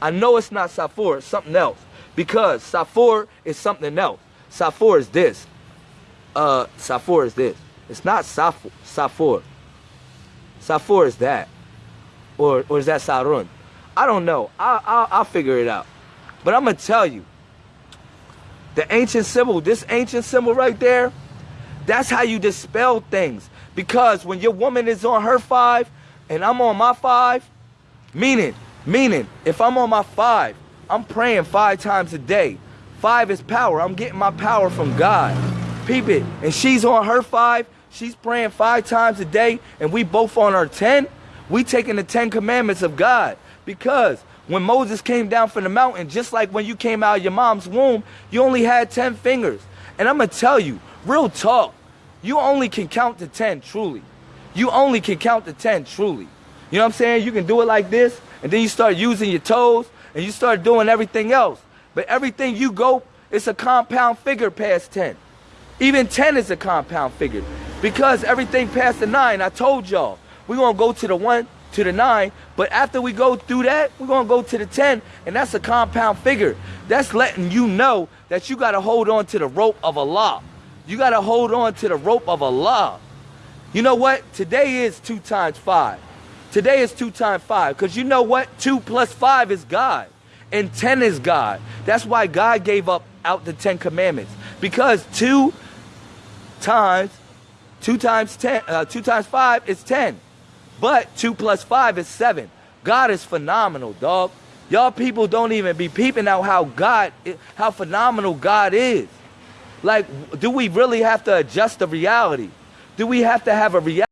I know it's not Safor, it's something else. Because Safor is something else. Safor is this. Uh, is this. It's not Safor. Safor. Safor is that. Or, or is that Sarun? I don't know. I, I, I'll figure it out. But I'm going to tell you. The ancient symbol, this ancient symbol right there, that's how you dispel things. Because when your woman is on her five and I'm on my five, meaning, meaning, if I'm on my five, I'm praying five times a day. Five is power. I'm getting my power from God. Peep it. And she's on her five. She's praying five times a day. And we both on our 10. We taking the 10 commandments of God. Because when Moses came down from the mountain, just like when you came out of your mom's womb, you only had 10 fingers. And I'm going to tell you, real talk, you only can count to 10 truly. You only can count to 10 truly. You know what I'm saying? You can do it like this, and then you start using your toes, and you start doing everything else. But everything you go, it's a compound figure past 10. Even 10 is a compound figure. Because everything past the 9, I told y'all, we're going to go to the 1, to the 9, but after we go through that, we're going to go to the 10, and that's a compound figure. That's letting you know that you got to hold on to the rope of Allah. You got to hold on to the rope of Allah. You know what? Today is 2 times 5. Today is 2 times 5, because you know what? 2 plus 5 is God, and 10 is God. That's why God gave up out the 10 commandments, because 2 times 2 times 10 uh, 2 times 5 is 10 but 2 plus 5 is 7 god is phenomenal dog y'all people don't even be peeping out how god how phenomenal god is like do we really have to adjust the reality do we have to have a reality